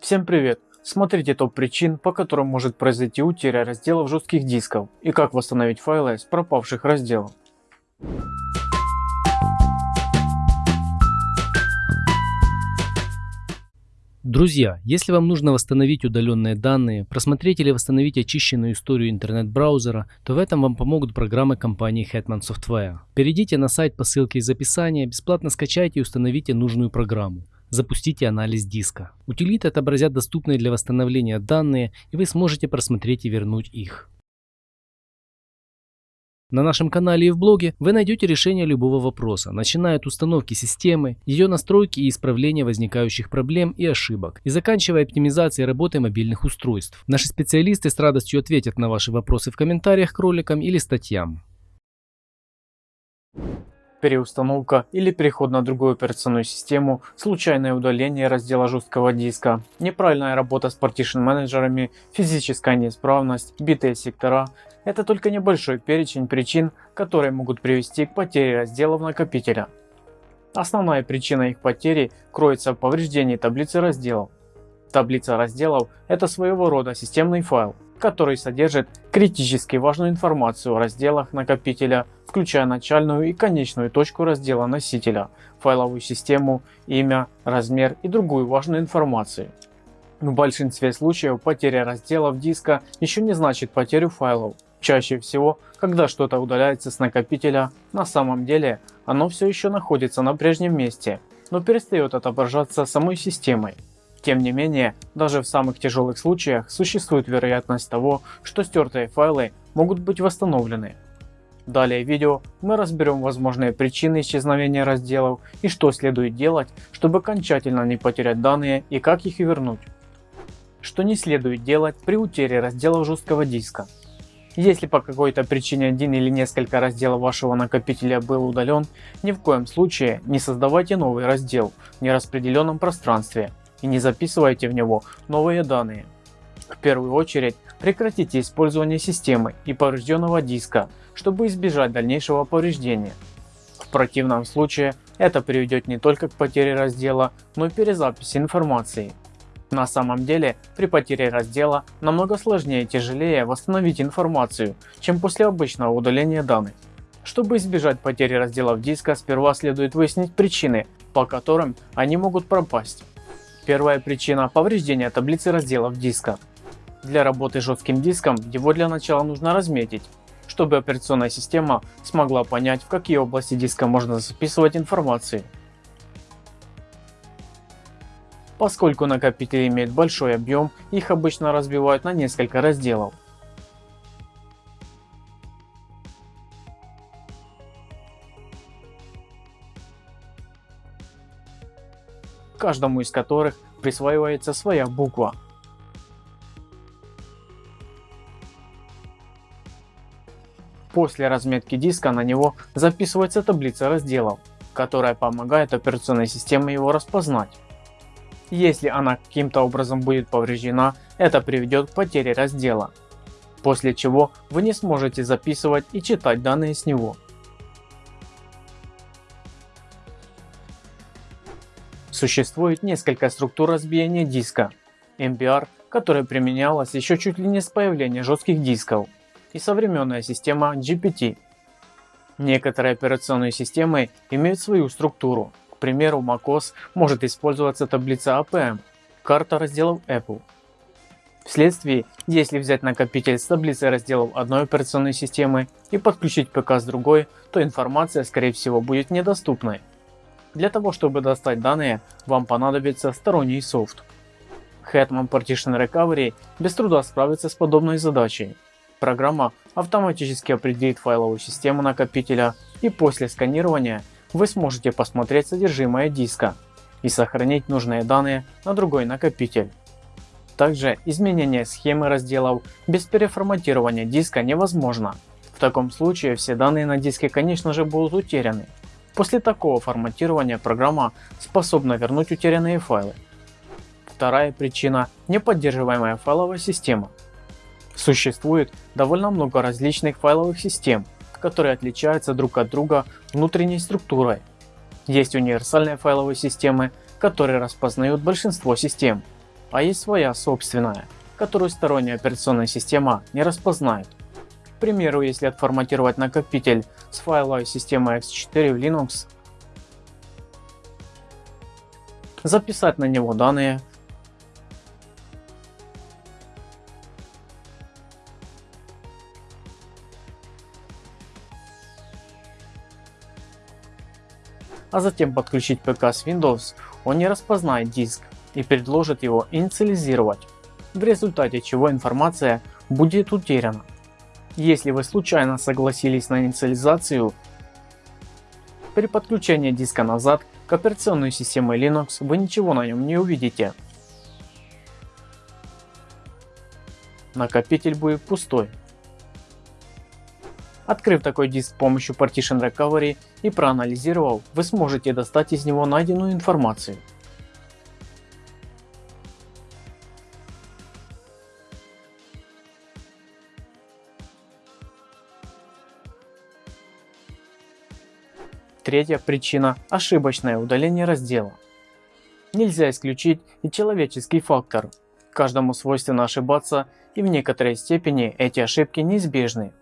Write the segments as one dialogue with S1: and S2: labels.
S1: Всем привет! Смотрите топ причин, по которым может произойти утеря разделов жестких дисков и как восстановить файлы с пропавших разделов.
S2: Друзья, если вам нужно восстановить удаленные данные, просмотреть или восстановить очищенную историю интернет-браузера, то в этом вам помогут программы компании Hetman Software. Перейдите на сайт по ссылке из описания, бесплатно скачайте и установите нужную программу. Запустите анализ диска. Утилиты отобразят доступные для восстановления данные и вы сможете просмотреть и вернуть их. На нашем канале и в блоге вы найдете решение любого вопроса, начиная от установки системы, ее настройки и исправления возникающих проблем и ошибок, и заканчивая оптимизацией работы мобильных устройств. Наши специалисты с радостью ответят на ваши вопросы в комментариях к роликам или статьям.
S1: Переустановка или переход на другую операционную систему, случайное удаление раздела жесткого диска, неправильная работа с partition менеджерами, физическая неисправность, битые сектора это только небольшой перечень причин, которые могут привести к потере разделов накопителя. Основная причина их потери кроется в повреждении таблицы разделов. Таблица разделов – это своего рода системный файл, который содержит критически важную информацию о разделах накопителя, включая начальную и конечную точку раздела носителя, файловую систему, имя, размер и другую важную информацию. В большинстве случаев потеря разделов диска еще не значит потерю файлов. Чаще всего, когда что-то удаляется с накопителя, на самом деле оно все еще находится на прежнем месте, но перестает отображаться самой системой. Тем не менее, даже в самых тяжелых случаях существует вероятность того, что стертые файлы могут быть восстановлены. Далее в видео мы разберем возможные причины исчезновения разделов и что следует делать, чтобы окончательно не потерять данные и как их вернуть. Что не следует делать при утере разделов жесткого диска. Если по какой-то причине один или несколько разделов вашего накопителя был удален, ни в коем случае не создавайте новый раздел в нераспределенном пространстве и не записывайте в него новые данные. В первую очередь прекратите использование системы и поврежденного диска, чтобы избежать дальнейшего повреждения. В противном случае это приведет не только к потере раздела, но и перезаписи информации. На самом деле, при потере раздела намного сложнее и тяжелее восстановить информацию, чем после обычного удаления данных. Чтобы избежать потери разделов диска, сперва следует выяснить причины, по которым они могут пропасть. Первая причина – повреждение таблицы разделов диска. Для работы с жестким диском его для начала нужно разметить, чтобы операционная система смогла понять, в какие области диска можно записывать информацию. Поскольку накопители имеют большой объем, их обычно разбивают на несколько разделов. Каждому из которых присваивается своя буква. После разметки диска на него записывается таблица разделов, которая помогает операционной системе его распознать. Если она каким-то образом будет повреждена, это приведет к потере раздела, после чего вы не сможете записывать и читать данные с него. Существует несколько структур разбиения диска. MBR, которая применялась еще чуть ли не с появления жестких дисков, и современная система GPT. Некоторые операционные системы имеют свою структуру, к примеру, macOS может использоваться таблица APM, карта разделов Apple. Вследствие, если взять накопитель с таблицей разделов одной операционной системы и подключить ПК с другой, то информация скорее всего будет недоступной. Для того чтобы достать данные, вам понадобится сторонний софт. Hetman Partition Recovery без труда справится с подобной задачей. Программа автоматически определит файловую систему накопителя и после сканирования вы сможете посмотреть содержимое диска и сохранить нужные данные на другой накопитель. Также изменение схемы разделов без переформатирования диска невозможно. В таком случае все данные на диске конечно же будут утеряны. После такого форматирования программа способна вернуть утерянные файлы. Вторая причина – неподдерживаемая файловая система. Существует довольно много различных файловых систем, которые отличаются друг от друга внутренней структурой. Есть универсальные файловые системы, которые распознают большинство систем. а есть своя собственная, которую сторонняя операционная система не распознает. К примеру, если отформатировать накопитель с файловой системой x4 в Linux, записать на него данные, а затем подключить ПК с Windows, он не распознает диск и предложит его инициализировать, в результате чего информация будет утеряна. Если вы случайно согласились на инициализацию, при подключении диска назад к операционной системе Linux вы ничего на нем не увидите. Накопитель будет пустой. Открыв такой диск с помощью Partition Recovery и проанализировав, вы сможете достать из него найденную информацию. Третья причина – ошибочное удаление раздела. Нельзя исключить и человеческий фактор. Каждому свойственно ошибаться и в некоторой степени эти ошибки неизбежны.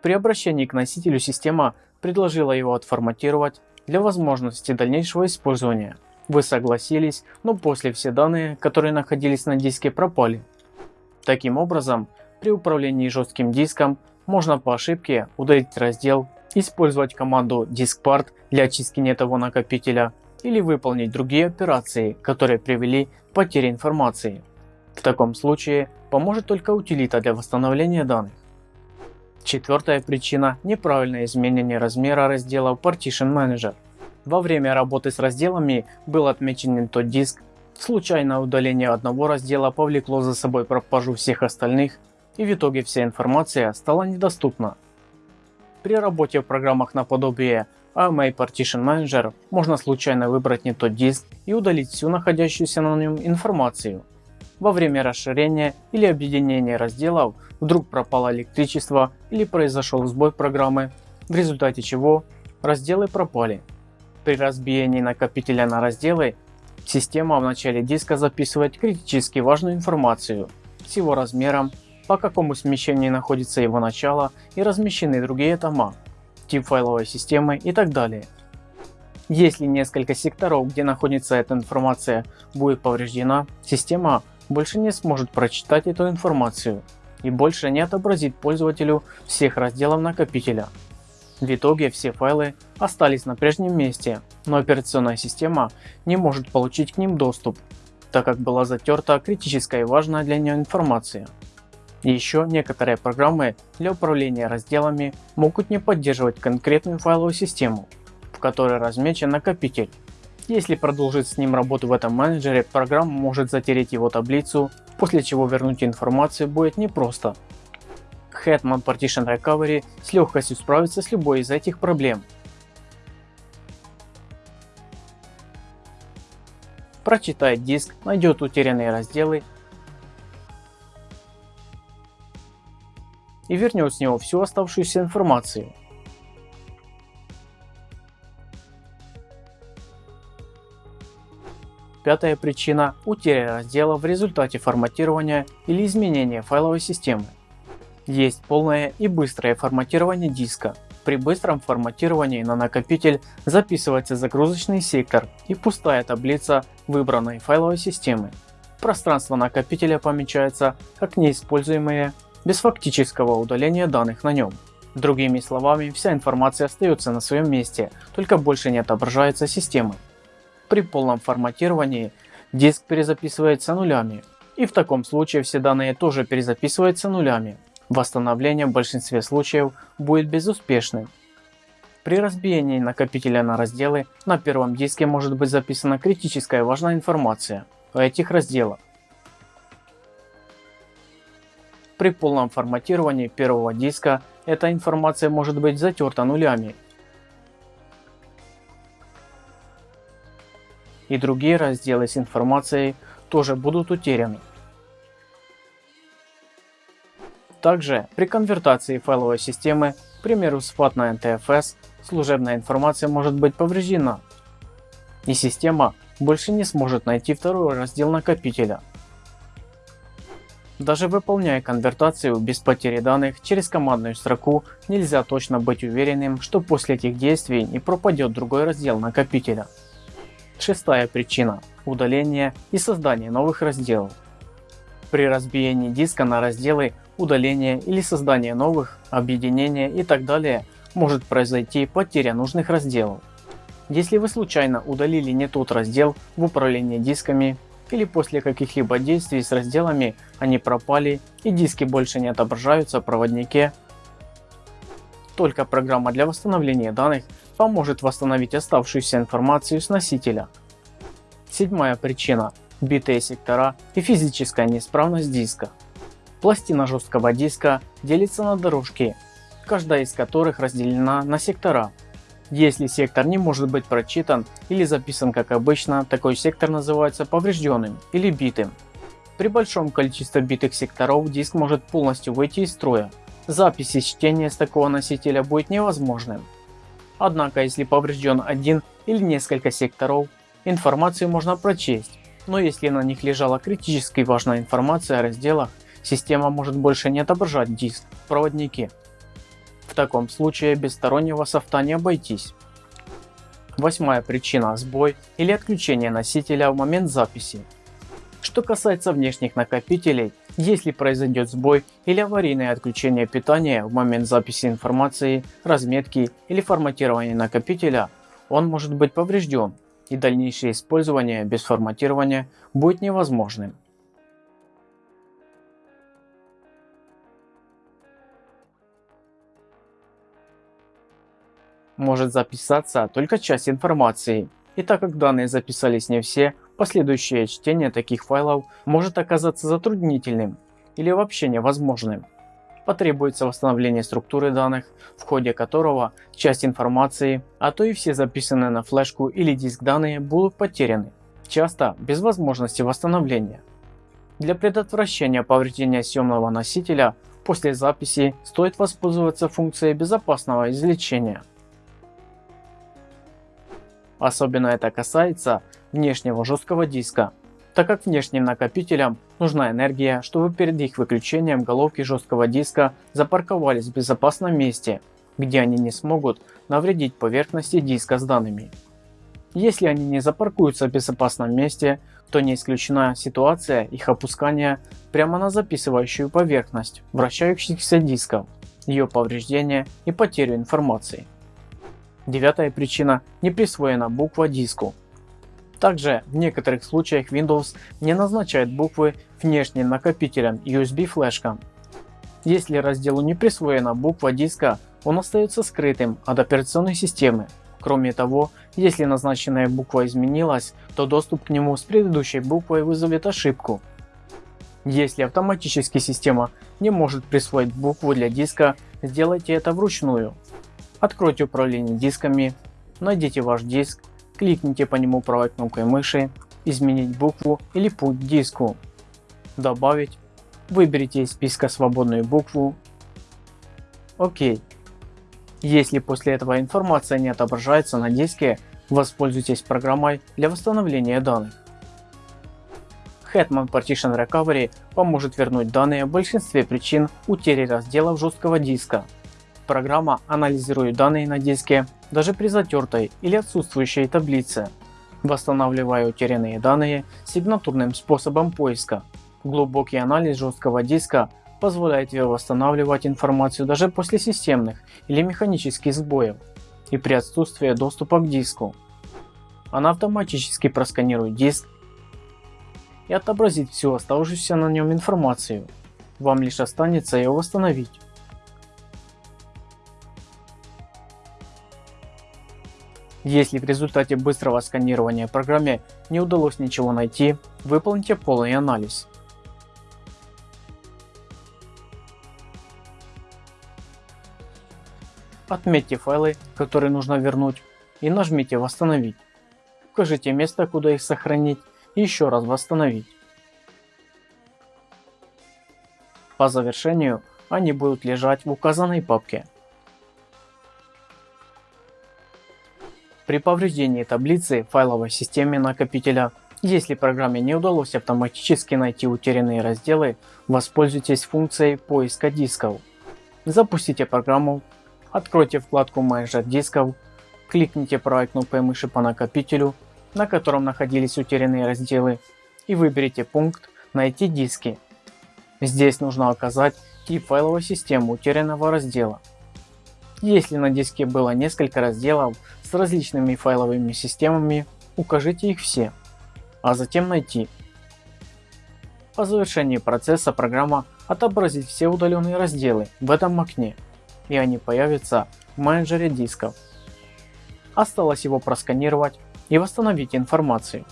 S1: При обращении к носителю система предложила его отформатировать для возможности дальнейшего использования. Вы согласились, но после все данные, которые находились на диске пропали. Таким образом, при управлении жестким диском можно по ошибке удалить раздел, использовать команду diskpart для очистки не накопителя или выполнить другие операции, которые привели к потере информации. В таком случае поможет только утилита для восстановления данных. Четвертая причина – неправильное изменение размера раздела в Partition Manager. Во время работы с разделами был отмечен не тот диск, случайное удаление одного раздела повлекло за собой пропажу всех остальных и в итоге вся информация стала недоступна. При работе в программах наподобие AMA Partition Manager можно случайно выбрать не тот диск и удалить всю находящуюся на нем информацию. Во время расширения или объединения разделов вдруг пропало электричество или произошел сбой программы, в результате чего разделы пропали. При разбиении накопителя на разделы система в начале диска записывает критически важную информацию с его размером, по какому смещению находится его начало и размещены другие тома, тип файловой системы и так далее. Если несколько секторов, где находится эта информация, будет повреждена, система больше не сможет прочитать эту информацию и больше не отобразит пользователю всех разделов накопителя. В итоге все файлы остались на прежнем месте, но операционная система не может получить к ним доступ, так как была затерта критическая и важная для нее информация. Еще некоторые программы для управления разделами могут не поддерживать конкретную файловую систему, в которой размечен накопитель если продолжить с ним работу в этом менеджере, программа может затереть его таблицу, после чего вернуть информацию будет непросто. Hetman Partition Recovery с легкостью справится с любой из этих проблем. Прочитает диск, найдет утерянные разделы и вернет с него всю оставшуюся информацию. Пятая причина – утеря раздела в результате форматирования или изменения файловой системы. Есть полное и быстрое форматирование диска. При быстром форматировании на накопитель записывается загрузочный сектор и пустая таблица выбранной файловой системы. Пространство накопителя помечается как неиспользуемое без фактического удаления данных на нем. Другими словами, вся информация остается на своем месте, только больше не отображается системой. При полном форматировании диск перезаписывается нулями и в таком случае все данные тоже перезаписываются нулями. Восстановление в большинстве случаев будет безуспешным. При разбиении накопителя на разделы на первом диске может быть записана критическая важная информация о этих разделах. При полном форматировании первого диска эта информация может быть затерта нулями и другие разделы с информацией тоже будут утеряны. Также при конвертации файловой системы, к примеру с FAT на NTFS, служебная информация может быть повреждена и система больше не сможет найти второй раздел накопителя. Даже выполняя конвертацию без потери данных через командную строку, нельзя точно быть уверенным, что после этих действий не пропадет другой раздел накопителя. Шестая причина – удаление и создание новых разделов. При разбиении диска на разделы, удаление или создание новых, объединение и так далее может произойти потеря нужных разделов. Если вы случайно удалили не тот раздел в управлении дисками или после каких-либо действий с разделами они пропали и диски больше не отображаются в проводнике, только программа для восстановления данных поможет восстановить оставшуюся информацию с носителя. Седьмая причина – битые сектора и физическая неисправность диска. Пластина жесткого диска делится на дорожки, каждая из которых разделена на сектора. Если сектор не может быть прочитан или записан как обычно, такой сектор называется поврежденным или битым. При большом количестве битых секторов диск может полностью выйти из строя. Запись и чтение с такого носителя будет невозможным. Однако если поврежден один или несколько секторов, информацию можно прочесть, но если на них лежала критически важная информация о разделах, система может больше не отображать диск в проводнике. В таком случае без стороннего софта не обойтись. Восьмая причина – сбой или отключение носителя в момент записи. Что касается внешних накопителей, если произойдет сбой или аварийное отключение питания в момент записи информации, разметки или форматирования накопителя, он может быть поврежден и дальнейшее использование без форматирования будет невозможным. Может записаться только часть информации. И так как данные записались не все, последующее чтение таких файлов может оказаться затруднительным или вообще невозможным. Потребуется восстановление структуры данных, в ходе которого часть информации, а то и все записанные на флешку или диск данные будут потеряны, часто без возможности восстановления. Для предотвращения повреждения съемного носителя после записи стоит воспользоваться функцией безопасного извлечения. Особенно это касается внешнего жесткого диска, так как внешним накопителям нужна энергия, чтобы перед их выключением головки жесткого диска запарковались в безопасном месте, где они не смогут навредить поверхности диска с данными. Если они не запаркуются в безопасном месте, то не исключена ситуация их опускания прямо на записывающую поверхность вращающихся дисков, ее повреждения и потерю информации. Девятая причина – не присвоена буква диску. Также в некоторых случаях Windows не назначает буквы внешним накопителям USB флешкам. Если разделу не присвоена буква диска, он остается скрытым от операционной системы. Кроме того, если назначенная буква изменилась, то доступ к нему с предыдущей буквой вызовет ошибку. Если автоматически система не может присвоить букву для диска, сделайте это вручную. Откройте управление дисками, найдите ваш диск, кликните по нему правой кнопкой мыши, изменить букву или путь диску, добавить, выберите из списка свободную букву, ОК. Если после этого информация не отображается на диске, воспользуйтесь программой для восстановления данных. Hetman Partition Recovery поможет вернуть данные в большинстве причин утери разделов жесткого диска. Программа анализирует данные на диске даже при затертой или отсутствующей таблице, восстанавливая утерянные данные сигнатурным способом поиска. Глубокий анализ жесткого диска позволяет восстанавливать информацию даже после системных или механических сбоев и при отсутствии доступа к диску. Она автоматически просканирует диск и отобразит всю оставшуюся на нем информацию. Вам лишь останется ее восстановить. Если в результате быстрого сканирования программе не удалось ничего найти, выполните полный анализ. Отметьте файлы, которые нужно вернуть и нажмите «Восстановить». Укажите место, куда их сохранить и еще раз восстановить. По завершению они будут лежать в указанной папке. При повреждении таблицы файловой системе накопителя Если программе не удалось автоматически найти утерянные разделы, воспользуйтесь функцией поиска дисков. Запустите программу, откройте вкладку менеджер дисков, кликните правой кнопкой мыши по накопителю, на котором находились утерянные разделы и выберите пункт найти диски. Здесь нужно указать тип файловой системы утерянного раздела. Если на диске было несколько разделов с различными файловыми системами, укажите их все а затем найти. По завершении процесса программа отобразит все удаленные разделы в этом окне и они появятся в менеджере дисков. Осталось его просканировать и восстановить информацию.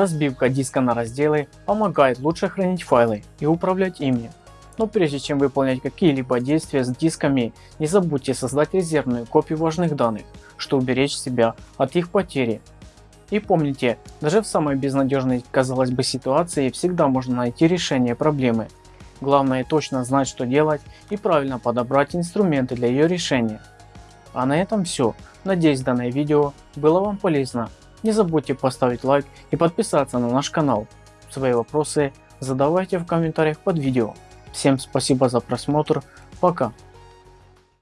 S1: Разбивка диска на разделы помогает лучше хранить файлы и управлять ими. Но прежде чем выполнять какие-либо действия с дисками, не забудьте создать резервную копию важных данных, чтобы уберечь себя от их потери. И помните, даже в самой безнадежной казалось бы ситуации всегда можно найти решение проблемы. Главное точно знать что делать и правильно подобрать инструменты для ее решения. А на этом все. Надеюсь данное видео было вам полезно. Не забудьте поставить лайк и подписаться на наш канал. Свои вопросы задавайте в комментариях под видео. Всем спасибо за просмотр. Пока.